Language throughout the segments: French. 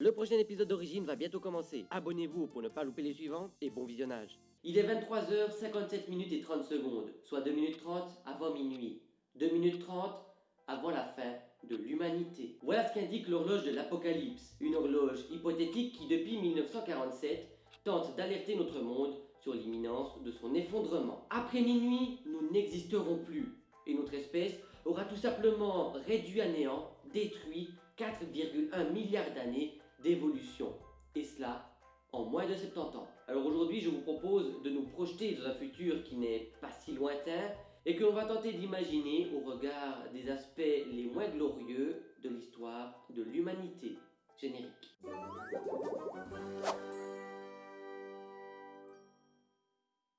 Le prochain épisode d'Origine va bientôt commencer. Abonnez-vous pour ne pas louper les suivants et bon visionnage. Il est 23h57 minutes et 30 secondes, soit 2 minutes 30 avant minuit. 2 minutes 30 avant la fin de l'humanité. Voilà ce qu'indique l'horloge de l'Apocalypse, une horloge hypothétique qui depuis 1947 tente d'alerter notre monde sur l'imminence de son effondrement. Après minuit, nous n'existerons plus et notre espèce aura tout simplement réduit à néant, détruit 4,1 milliards d'années Et cela en moins de 70 ans. Alors aujourd'hui, je vous propose de nous projeter dans un futur qui n'est pas si lointain et que l'on va tenter d'imaginer au regard des aspects les moins glorieux de l'histoire de l'humanité. Générique.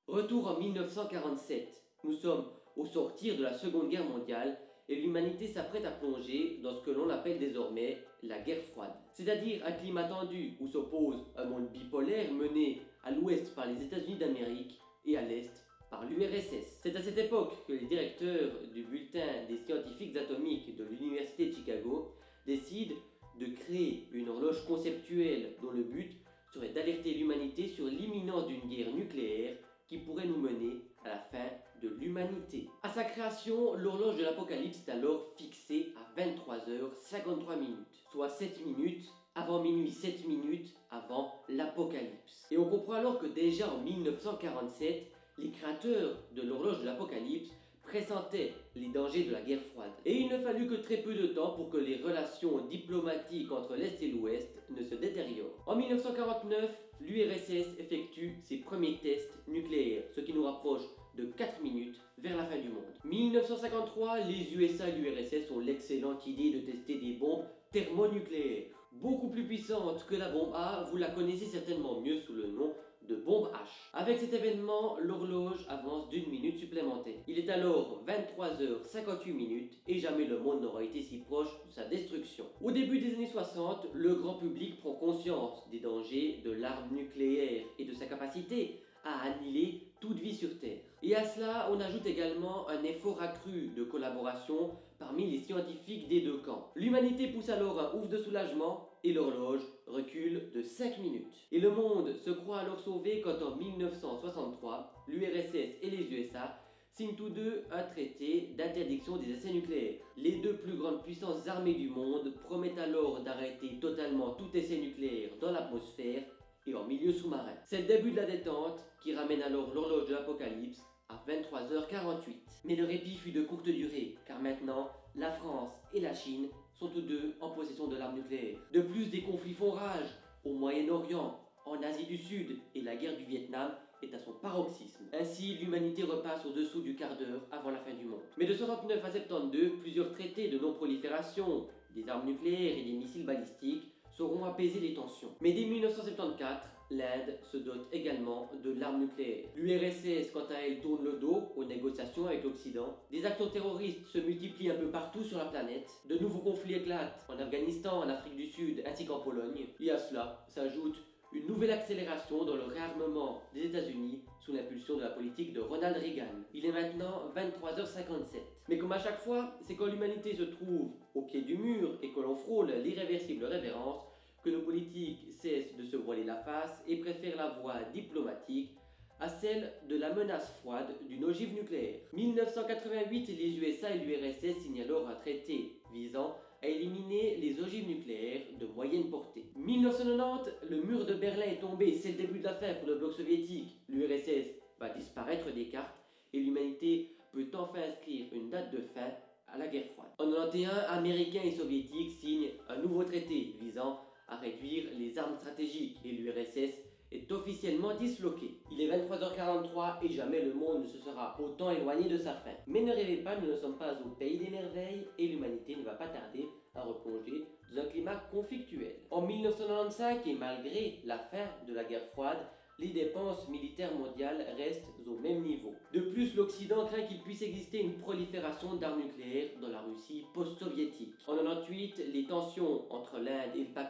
Retour en 1947. Nous sommes au sortir de la Seconde Guerre mondiale et l'humanité s'apprête à plonger dans ce que l'on appelle désormais la guerre froide. C'est-à-dire un climat tendu où s'oppose un monde bipolaire mené à l'ouest par les États-Unis d'Amérique et à l'est par l'URSS. C'est à cette époque que les directeurs du bulletin des scientifiques atomiques de l'Université de Chicago décident de créer une horloge conceptuelle dont le but serait d'alerter l'humanité sur l'imminence d'une guerre nucléaire qui pourrait nous mener à la fin de l'humanité. À sa création, l'horloge de l'Apocalypse est alors fixée à 23h53 minutes, soit 7 minutes avant minuit, 7 minutes avant l'Apocalypse. Et on comprend alors que déjà en 1947, les créateurs de l'horloge de l'Apocalypse pressentaient les dangers de la guerre froide. Et il ne fallut que très peu de temps pour que les relations diplomatiques entre l'Est et l'Ouest ne se détériorent. En 1949, l'URSS effectue ses premiers tests nucléaires, ce qui nous rapproche de 4 minutes vers la fin du monde. 1953, les USA et l'URSS ont l'excellente idée de tester des bombes thermonucléaires, beaucoup plus puissantes que la bombe A, vous la connaissez certainement mieux sous le nom de bombe H. Avec cet événement, l'horloge avance d'une minute supplémentaire. Il est alors 23h58 minutes et jamais le monde n'aura été si proche de sa destruction. Au début des années 60, le grand public prend conscience des dangers de l'arme nucléaire et de sa capacité à annihiler toute vie sur Terre. Et à cela, on ajoute également un effort accru de collaboration parmi les scientifiques des deux camps. L'humanité pousse alors un ouf de soulagement et l'horloge recule de 5 minutes. Et le monde se croit alors sauvé quand en 1963, l'URSS et les USA signent tous deux un traité d'interdiction des essais nucléaires. Les deux plus grandes puissances armées du monde promettent alors d'arrêter totalement tout essai nucléaire dans l'atmosphère et en milieu sous-marin. C'est le début de la détente qui ramène alors l'horloge de l'apocalypse à 23h48. Mais le répit fut de courte durée, car maintenant, la France et la Chine sont tous deux en possession de l'arme nucléaire. De plus, des conflits font rage au Moyen-Orient, en Asie du Sud, et la guerre du Vietnam est à son paroxysme. Ainsi, l'humanité repasse au-dessous du quart d'heure avant la fin du monde. Mais de 69 à 72, plusieurs traités de non-prolifération, des armes nucléaires et des missiles balistiques sauront apaiser les tensions. Mais dès 1974, l'Inde se dote également de l'arme nucléaire. L'URSS, quant à elle, tourne le dos aux négociations avec l'Occident. Des actions terroristes se multiplient un peu partout sur la planète. De nouveaux conflits éclatent en Afghanistan, en Afrique du Sud ainsi qu'en Pologne. Et à cela s'ajoute une nouvelle accélération dans le réarmement des États-Unis sous l'impulsion de la politique de Ronald Reagan. Il est maintenant 23h57. Mais comme à chaque fois, c'est quand l'humanité se trouve au pied du mur et que l'on frôle l'irréversible révérence que nos politiques cessent voiler la face et préfèrent la voie diplomatique à celle de la menace froide d'une ogive nucléaire. 1988, les USA et l'URSS signent alors un traité visant à éliminer les ogives nucléaires de moyenne portée. 1990, le mur de Berlin est tombé, c'est le début de la fin pour le bloc soviétique. L'URSS va disparaître des cartes et l'humanité peut enfin inscrire une date de fin à la guerre froide. En 91, Américains et Soviétiques signent un nouveau traité visant à réduire les armes stratégiques et l'URSS est officiellement disloqué. Il est 23h43 et jamais le monde ne se sera autant éloigné de sa fin. Mais ne rêvez pas, nous ne sommes pas au pays des merveilles et l'humanité ne va pas tarder à replonger dans un climat conflictuel. En 1995 et malgré la fin de la guerre froide, les dépenses militaires mondiales restent au même niveau. De plus, l'Occident craint qu'il puisse exister une prolifération d'armes nucléaires dans la Russie post-soviétique. En 98, les tensions entre l'Inde et le Pakistan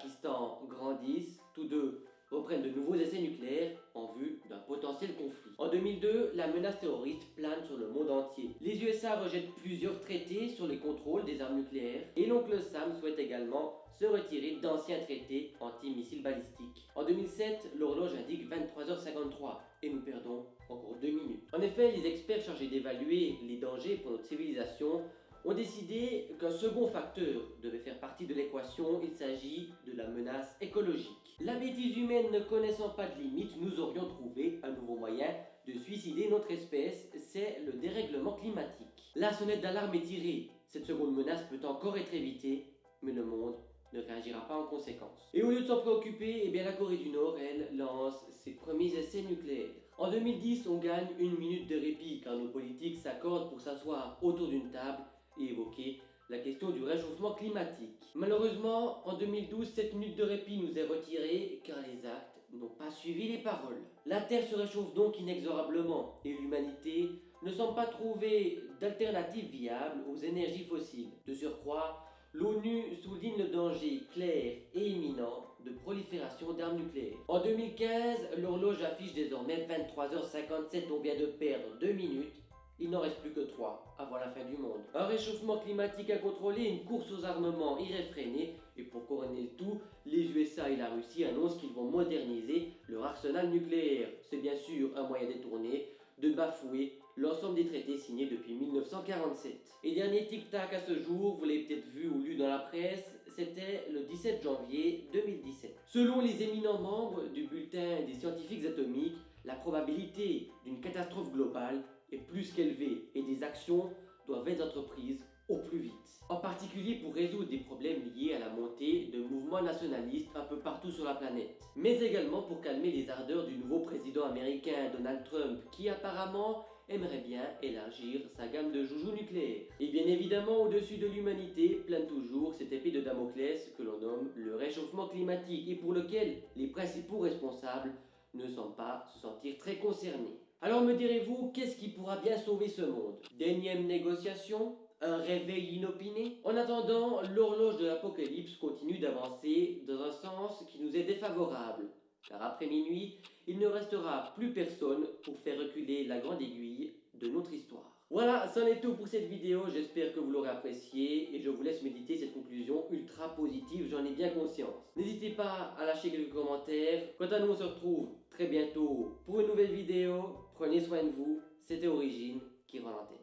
tous deux reprennent de nouveaux essais nucléaires en vue d'un potentiel conflit. En 2002, la menace terroriste plane sur le monde entier. Les USA rejettent plusieurs traités sur le contrôle des armes nucléaires et l'oncle Sam souhaite également se retirer d'anciens traités anti-missiles balistiques. En 2007, l'horloge indique 23h53 et nous perdons encore deux minutes. En effet, les experts chargés d'évaluer les dangers pour notre civilisation ont décidé qu'un second facteur devait faire partie de l'équation, il s'agit de la menace écologique. La bêtise humaine ne connaissant pas de limite, nous aurions trouvé un nouveau moyen de suicider notre espèce, c'est le dérèglement climatique. La sonnette d'alarme est tirée, cette seconde menace peut encore être évitée, mais le monde ne réagira pas en conséquence. Et au lieu de s'en préoccuper, eh bien la Corée du Nord, elle, lance ses premiers essais nucléaires. En 2010, on gagne une minute de répit car nos politiques s'accordent pour s'asseoir autour d'une table évoquer la question du réchauffement climatique. Malheureusement, en 2012, cette minute de répit nous est retirée car les actes n'ont pas suivi les paroles. La Terre se réchauffe donc inexorablement et l'humanité ne semble pas trouver d'alternative viable aux énergies fossiles. De surcroît, l'ONU souligne le danger clair et imminent de prolifération d'armes nucléaires. En 2015, l'horloge affiche désormais 23h57, on vient de perdre 2 minutes il n'en reste plus que trois avant la fin du monde. Un réchauffement climatique à contrôler, une course aux armements irréfrénée, et pour couronner le tout, les USA et la Russie annoncent qu'ils vont moderniser leur arsenal nucléaire. C'est bien sûr un moyen détourné de bafouer l'ensemble des traités signés depuis 1947. Et dernier tic-tac à ce jour, vous l'avez peut-être vu ou lu dans la presse, c'était le 17 janvier 2017. Selon les éminents membres du bulletin des scientifiques atomiques, la probabilité d'une catastrophe globale est plus qu'élevée et des actions doivent être entreprises au plus vite. En particulier pour résoudre des problèmes liés à la montée de mouvements nationalistes un peu partout sur la planète. Mais également pour calmer les ardeurs du nouveau président américain Donald Trump qui apparemment aimerait bien élargir sa gamme de joujoux nucléaires. Et bien évidemment, au-dessus de l'humanité plane toujours cette épée de Damoclès que l'on nomme le réchauffement climatique et pour lequel les principaux responsables ne semblent pas se sentir très concernés. Alors me direz-vous, qu'est-ce qui pourra bien sauver ce monde? D'énièmes négociations? Un réveil inopiné? En attendant, l'horloge de l'apocalypse continue d'avancer dans un sens qui nous est défavorable. Car après minuit, il ne restera plus personne pour faire reculer la grande aiguille de notre histoire. Voilà, c'en est tout pour cette vidéo, j'espère que vous l'aurez apprécié et je vous laisse méditer cette conclusion ultra positive, j'en ai bien conscience. N'hésitez pas à lâcher quelques commentaires. Quant à nous, on se retrouve très bientôt pour une nouvelle vidéo. Prenez soin de vous, c'était Origine qui l'antenne.